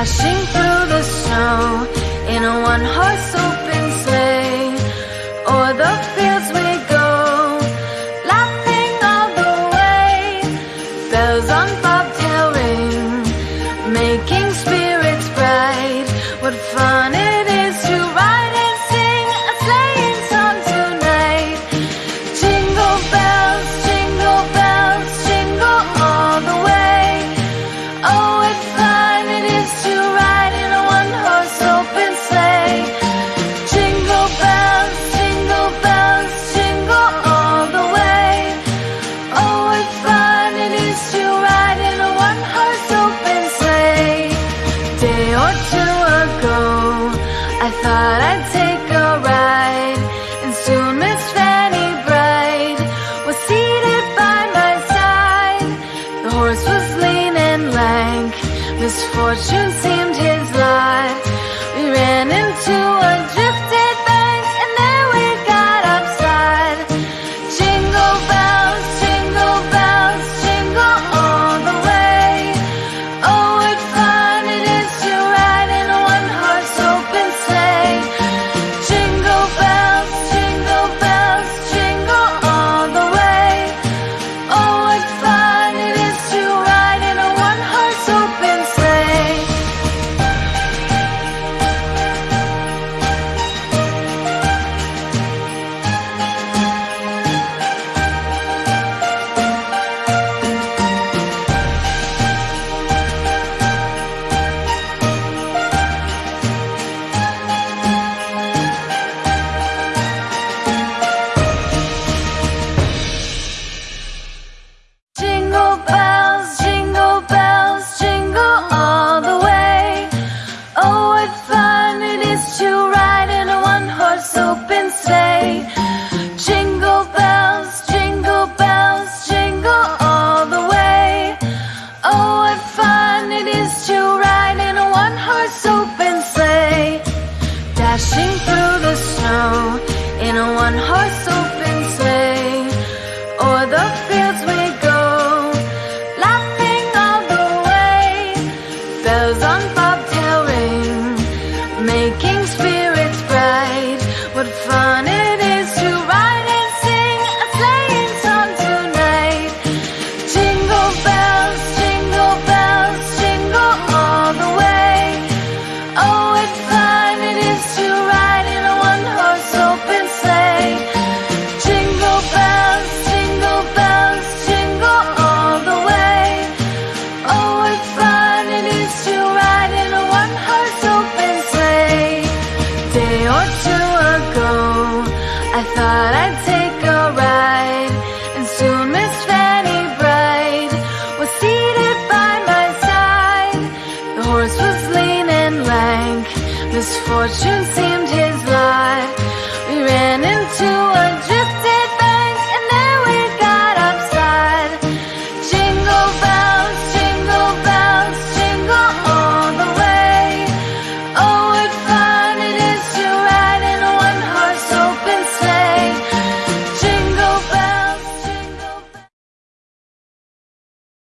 Dashing through the snow in a one-horse open sleigh. Or the fortune seems through the snow in a one-horse two ago. I thought I'd take